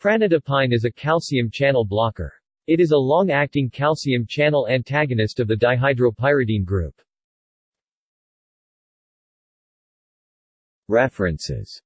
Pranidipine is a calcium channel blocker. It is a long-acting calcium channel antagonist of the dihydropyridine group. References